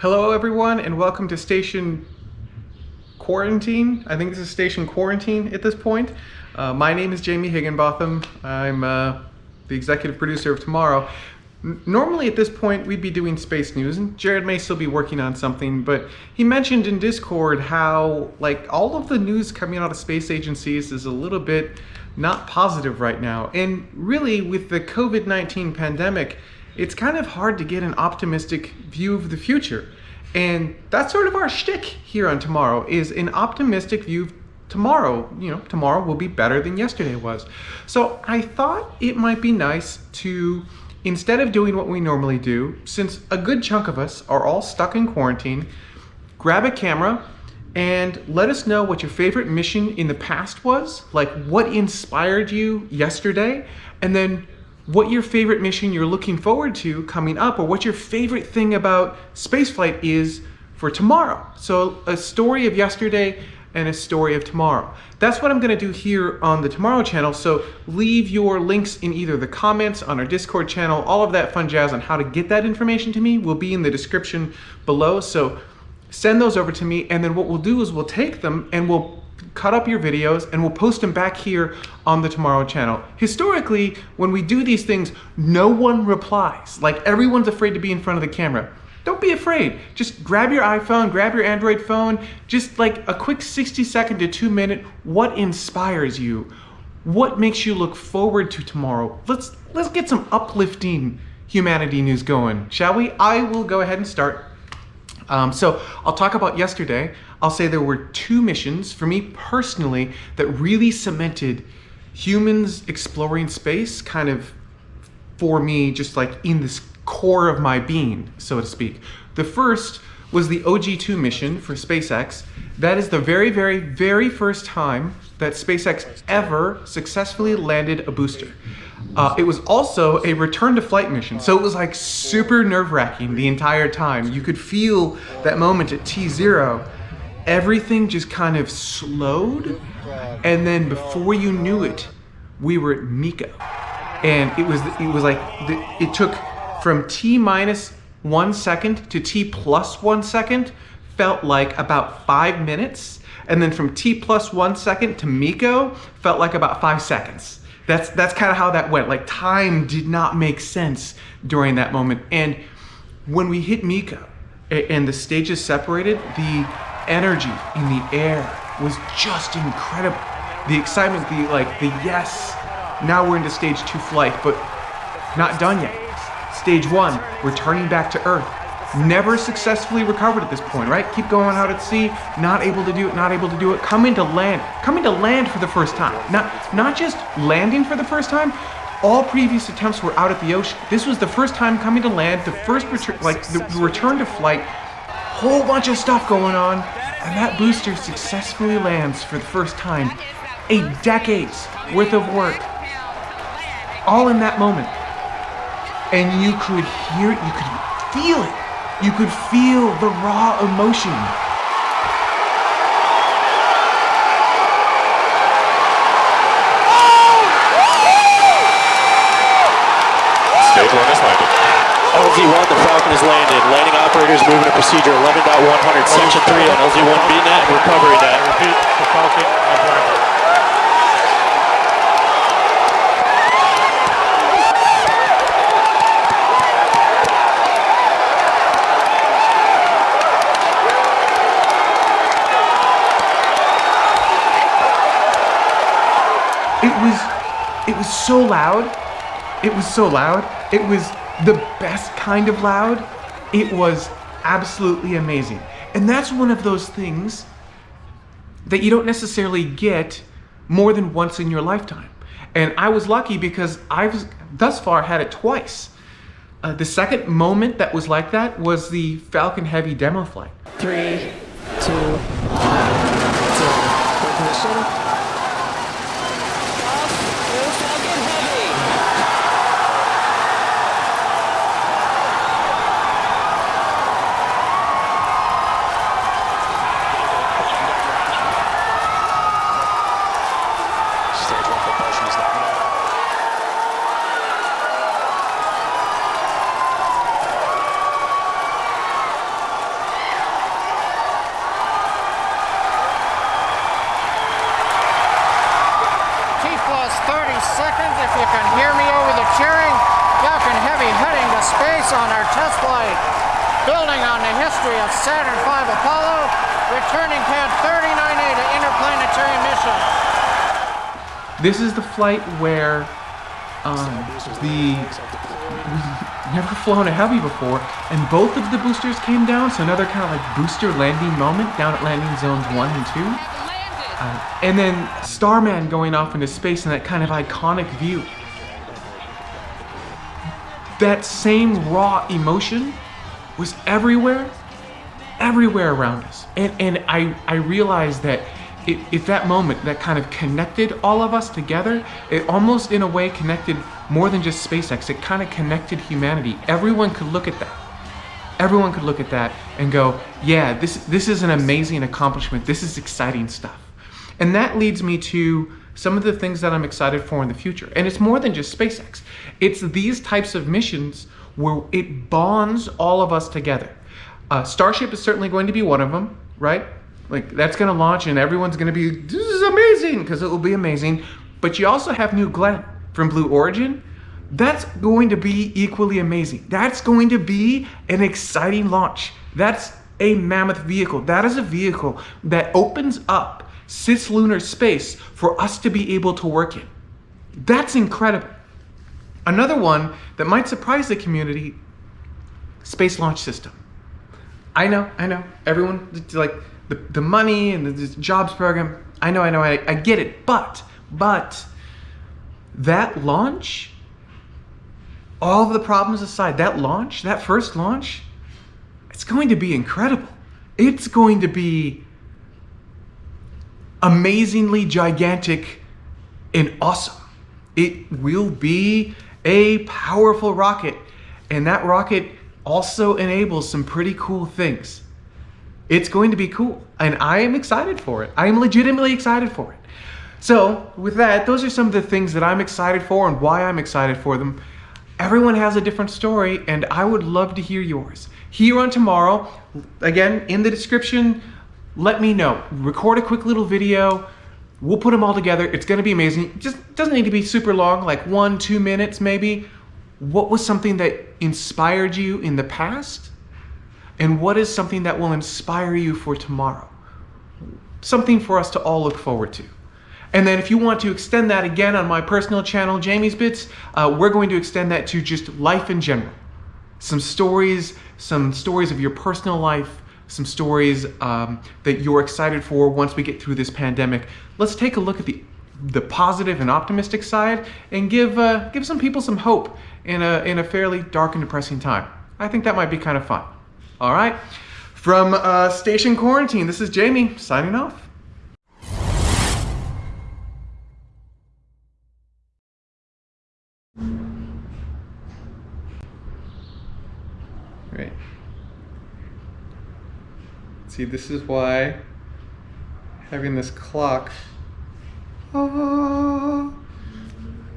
Hello everyone and welcome to Station Quarantine. I think this is Station Quarantine at this point. Uh, my name is Jamie Higginbotham. I'm uh, the executive producer of TMRO. N normally at this point we'd be doing space news and Jared may still be working on something but he mentioned in Discord how like all of the news coming out of space agencies is a little bit not positive right now and really with the COVID-19 pandemic it's kind of hard to get an optimistic view of the future. And that's sort of our shtick here on Tomorrow, is an optimistic view of tomorrow. You know, tomorrow will be better than yesterday was. So I thought it might be nice to, instead of doing what we normally do, since a good chunk of us are all stuck in quarantine, grab a camera and let us know what your favorite mission in the past was, like what inspired you yesterday, and then what your favorite mission you're looking forward to coming up or what your favorite thing about spaceflight is for tomorrow. So a story of yesterday and a story of tomorrow. That's what I'm gonna do here on the TMRO channel. So leave your links in either the comments on our Discord channel, all of that fun jazz on how to get that information to me will be in the description below. So send those over to me and then what we'll do is we'll take them and we'll cut up your videos and we'll post them back here on the TMRO channel. Historically, when we do these things, no one replies. Like everyone's afraid to be in front of the camera. Don't be afraid. Just grab your iPhone, grab your Android phone, just like a quick 60 second to two minute, what inspires you? What makes you look forward to tomorrow? Let's, let's get some uplifting humanity news going, shall we? I will go ahead and start. Um, so I'll talk about yesterday. I'll say there were two missions for me personally that really cemented humans exploring space kind of for me just like in this core of my being, so to speak. The first was the OG-2 mission for SpaceX. That is the very, very, very first time that SpaceX ever successfully landed a booster. Uh, it was also a return to flight mission, so it was like super nerve-wracking the entire time. You could feel that moment at T0 everything just kind of slowed. And then before you knew it, we were at MECO. And it was, it was like, it took from T minus one second to T plus one second, felt like about five minutes. And then from T plus one second to MECO, felt like about five seconds. That's, that's kind of how that went. Like time did not make sense during that moment. And when we hit MECO and the stages separated, the energy in the air was just incredible. The excitement, the like, the yes. Now we're into stage two flight, but not done yet. Stage one, returning back to Earth. Never successfully recovered at this point, right? Keep going out at sea, not able to do it, not able to do it. Coming to land, coming to land for the first time. Not, not just landing for the first time, all previous attempts were out at the ocean. This was the first time coming to land, the first return, like the return to flight, whole bunch of stuff going on, and that booster successfully lands for the first time. A decade's worth of work. All in that moment. And you could hear it, you could feel it. You could feel the raw emotion. Stage one is landed. LZ1, the Falcon is landed. Landing operators moving to procedure 11.100, section 3 on LZ1 BNet and recovery net. Repeat, the Falcon uh, has landed. Was, it was so loud. It was so loud. It was the best kind of loud. It was absolutely amazing. And that's one of those things that you don't necessarily get more than once in your lifetime. And I was lucky because I've thus far had it twice. Uh, the second moment that was like that was the Falcon Heavy demo flight. Three, two, you can hear me over the cheering, Falcon Heavy heading to space on our test flight. Building on the history of Saturn V Apollo, returning pad 39A to interplanetary mission. This is the flight where um, the we've never flown a heavy before, and both of the boosters came down, so another kind of like booster landing moment down at landing zones 1 and 2. Uh, and then Starman going off into space in that kind of iconic view. That same raw emotion was everywhere, everywhere around us. And, and I, I realized that it, if that moment that kind of connected all of us together, it almost in a way connected more than just SpaceX, it kind of connected humanity. Everyone could look at that. Everyone could look at that and go, yeah, this, this is an amazing accomplishment. This is exciting stuff. And that leads me to some of the things that I'm excited for in the future. And it's more than just SpaceX. It's these types of missions where it bonds all of us together. Uh, Starship is certainly going to be one of them, right? Like that's going to launch and everyone's going to be, this is amazing, because it will be amazing. But you also have New Glenn from Blue Origin. That's going to be equally amazing. That's going to be an exciting launch. That's a mammoth vehicle. That is a vehicle that opens up cislunar space for us to be able to work in. That's incredible. Another one that might surprise the community, Space Launch System. I know, I know, everyone, like the, the money and the, jobs program, I know, I know, I, I get it, but, but, that launch, all of the problems aside, that launch, that first launch, it's going to be incredible. It's going to be amazingly gigantic and awesome. It will be a powerful rocket, and that rocket also enables some pretty cool things. It's going to be cool, and I am excited for it. I am legitimately excited for it. So, with that, those are some of the things that I'm excited for and why I'm excited for them. Everyone has a different story, and I would love to hear yours. Here on tomorrow, again, in the description, let me know. Record a quick little video. We'll put them all together. It's going to be amazing. Just doesn't need to be super long, like one, two minutes maybe. What was something that inspired you in the past? And what is something that will inspire you for tomorrow? Something for us to all look forward to. And then if you want to extend that again on my personal channel, Jamie's Bits, uh, we're going to extend that to just life in general. Some stories, some stories of your personal life, some stories um, that you're excited for once we get through this pandemic. Let's take a look at the the positive and optimistic side and give uh, give some people some hope in a in a fairly dark and depressing time. I think that might be kind of fun. All right, from uh, Station Quarantine, this is Jamie signing off. Right. See, this is why having this clock. Ah,